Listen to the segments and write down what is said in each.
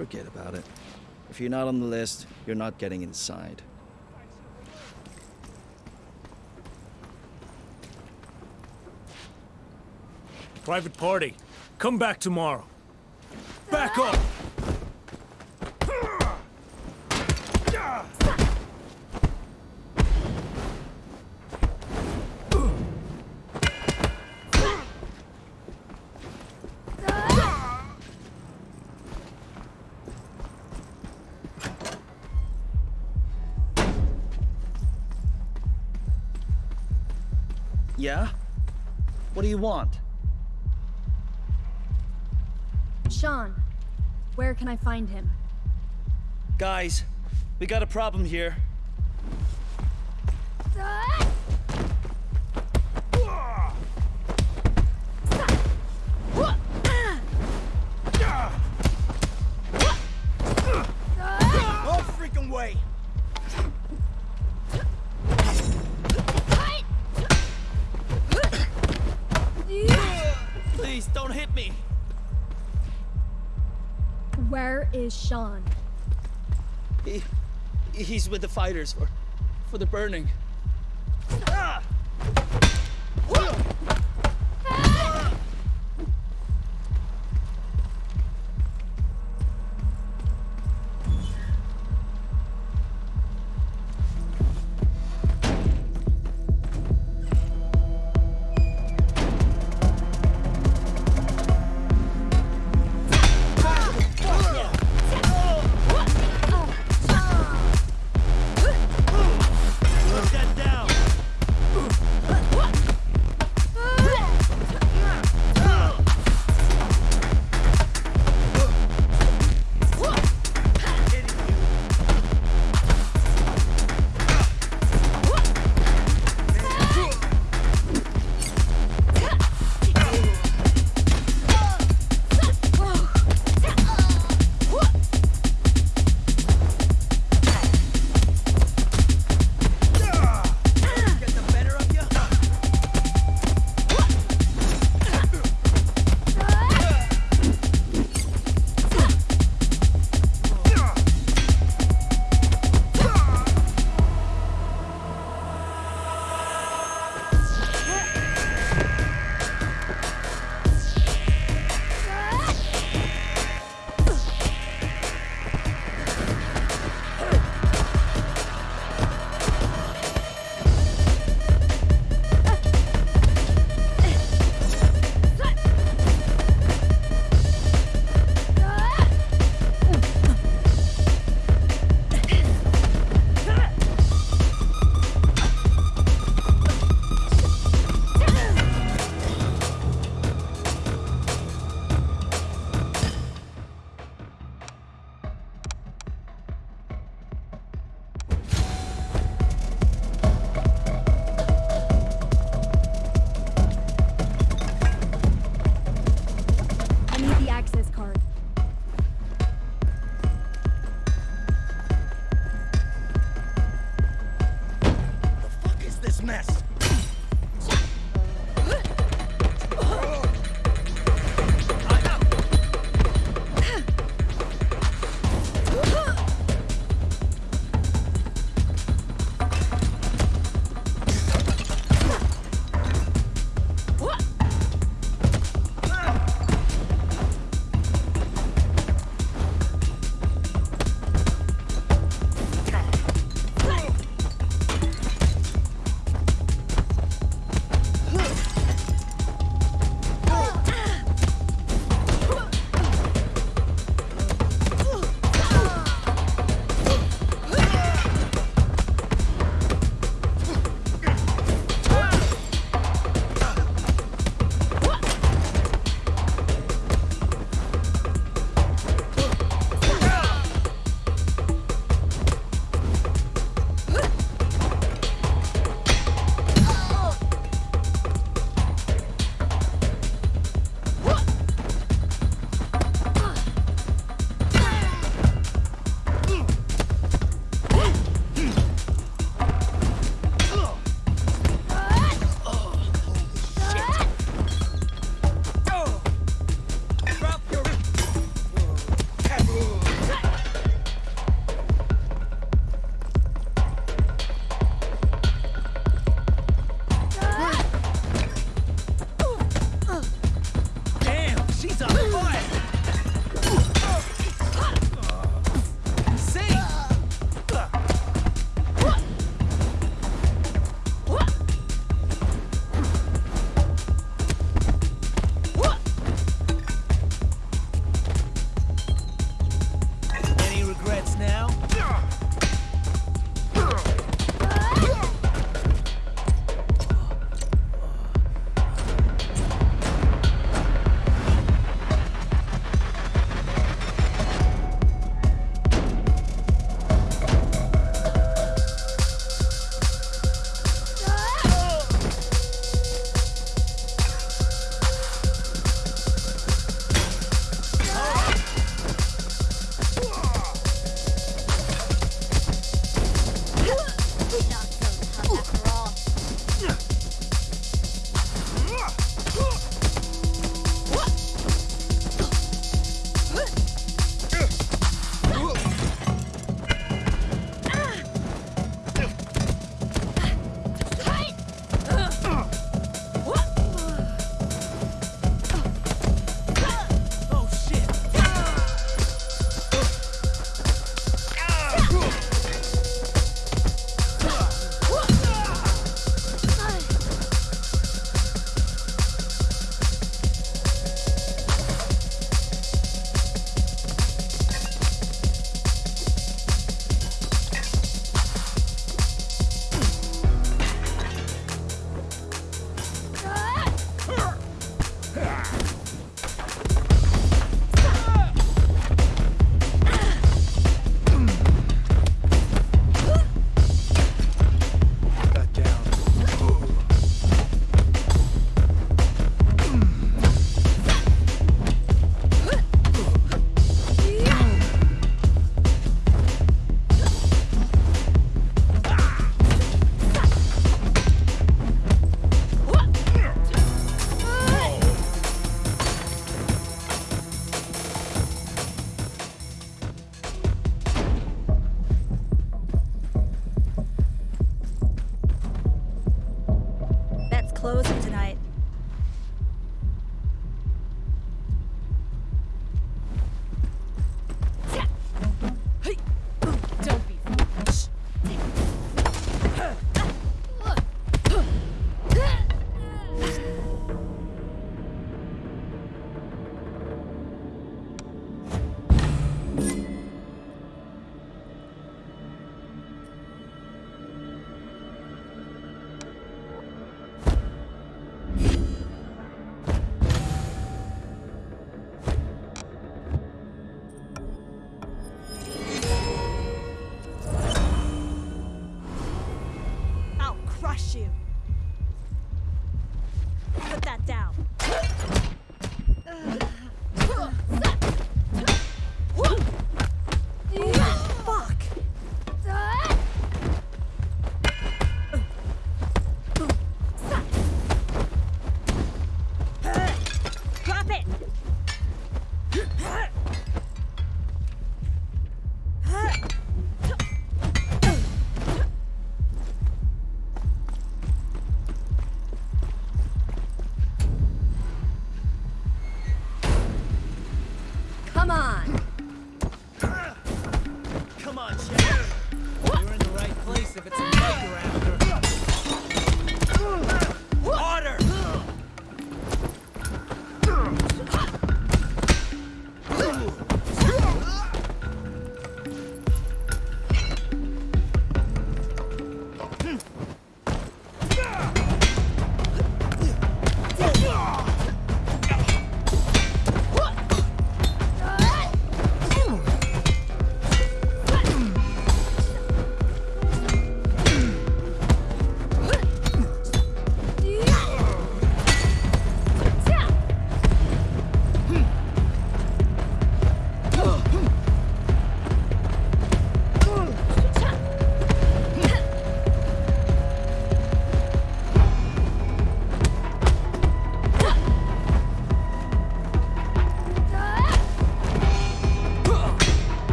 Forget about it. If you're not on the list, you're not getting inside. Private party. Come back tomorrow. Back up! Want? Sean, where can I find him? Guys, we got a problem here. Is Sean? He, he's with the fighters for, for the burning.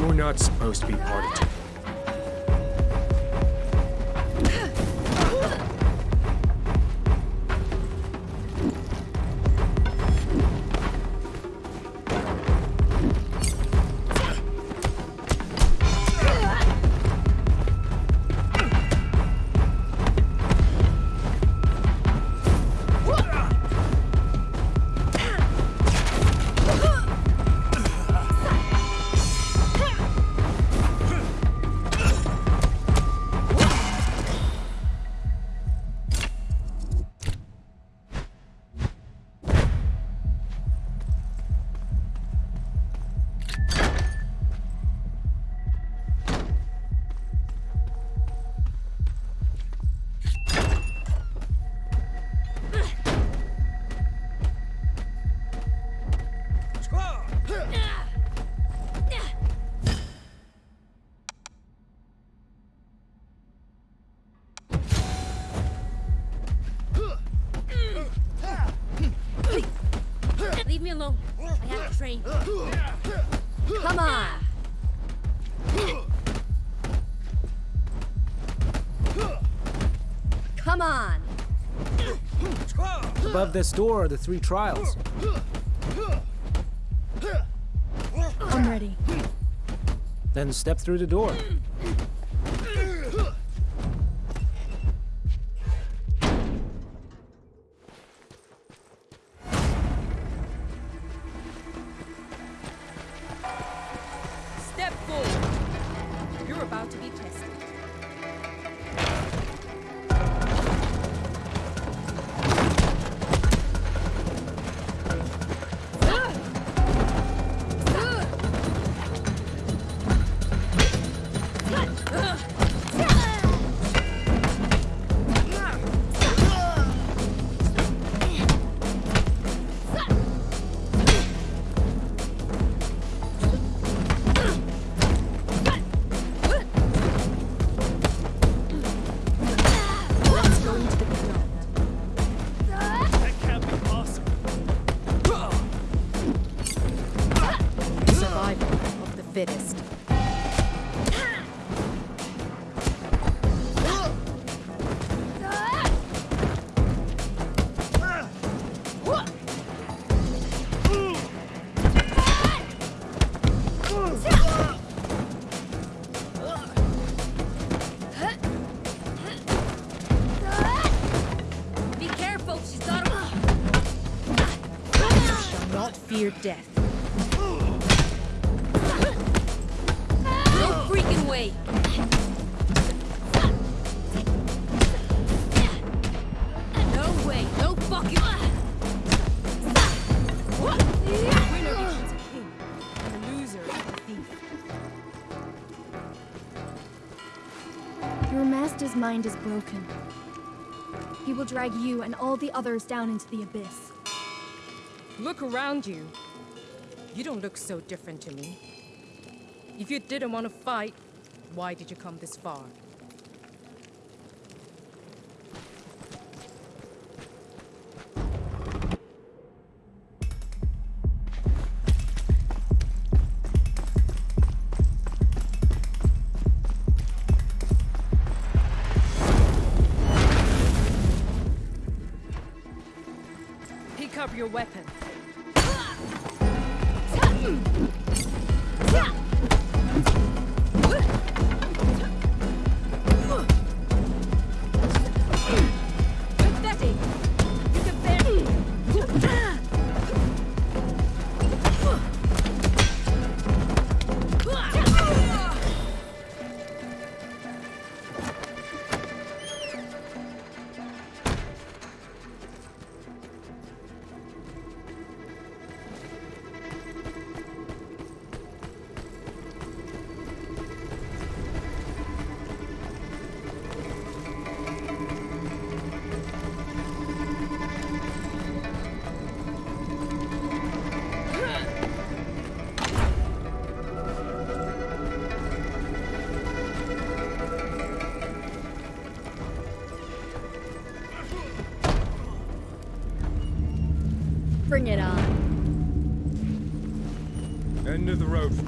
You were not supposed to be part of it. Above this door are the three trials. I'm ready. Then step through the door. Way. No way. No fucking... The. Your master's mind is broken. He will drag you and all the others down into the abyss. Look around you. You don't look so different to me. If you didn't want to fight, why did you come this far? Pick up your weapon. Road.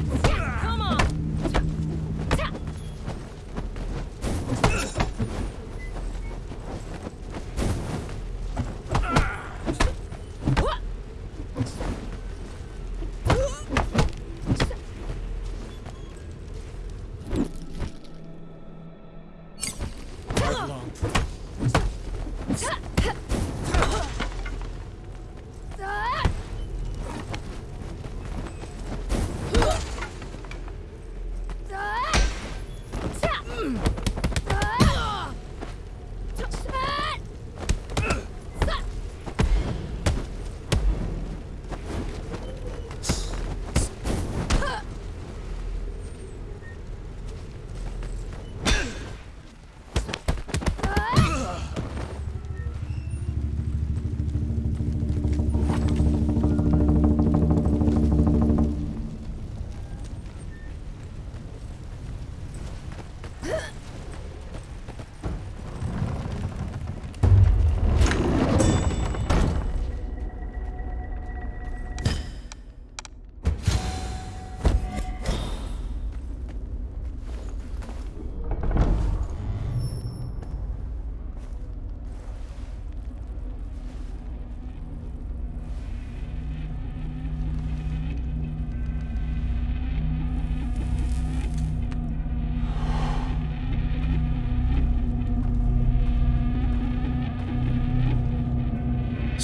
Huh?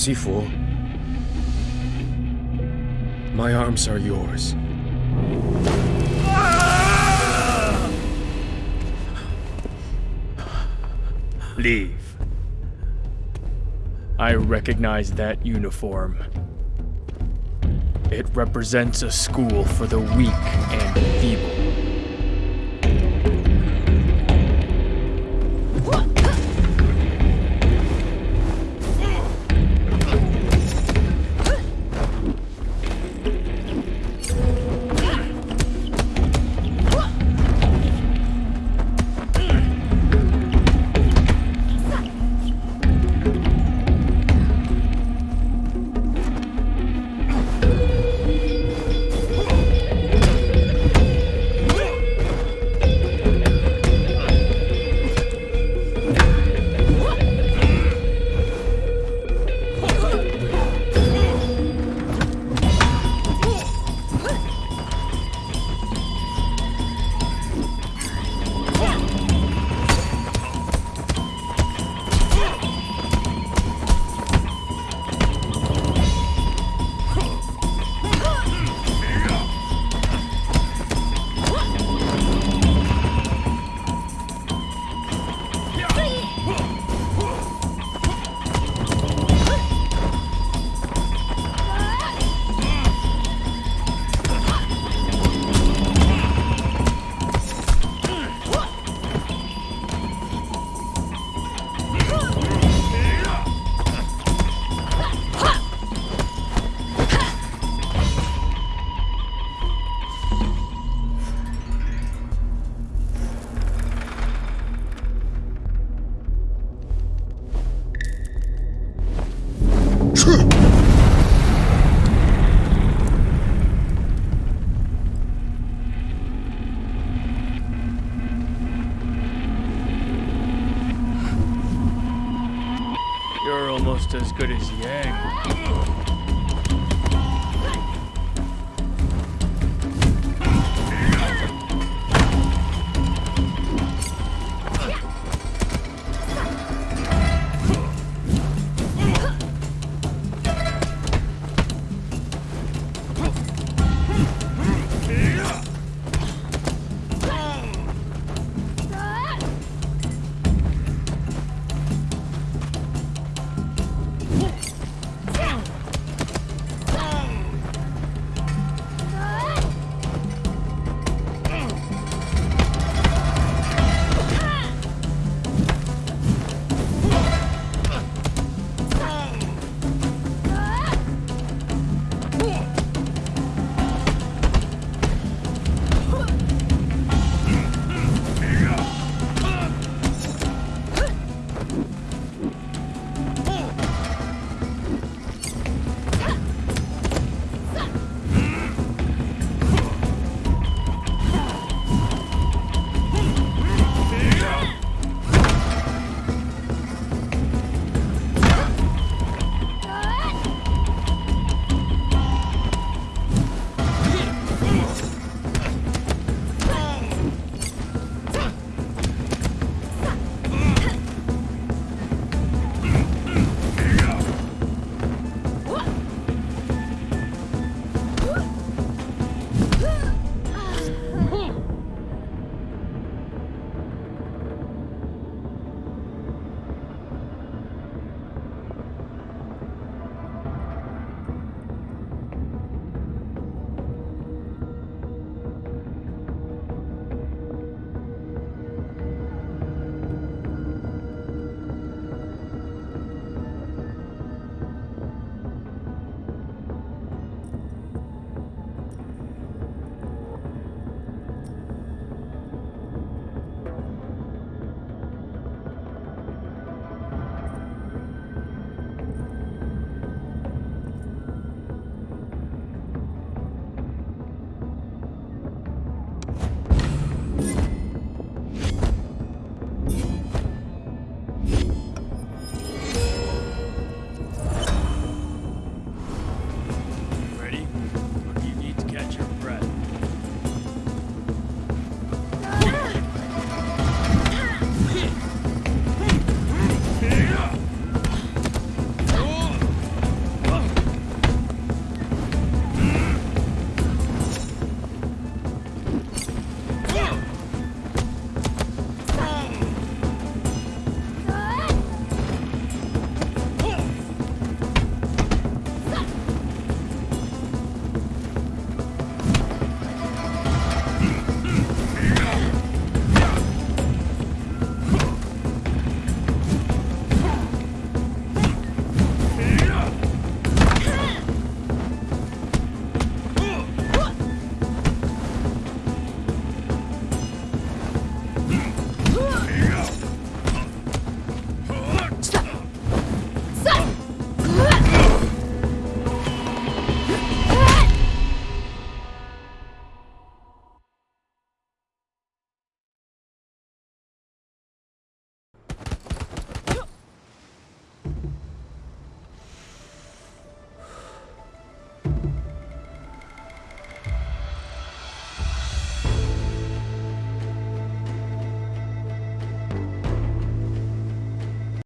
Sifu, my arms are yours. Leave. I recognize that uniform. It represents a school for the weak and feeble.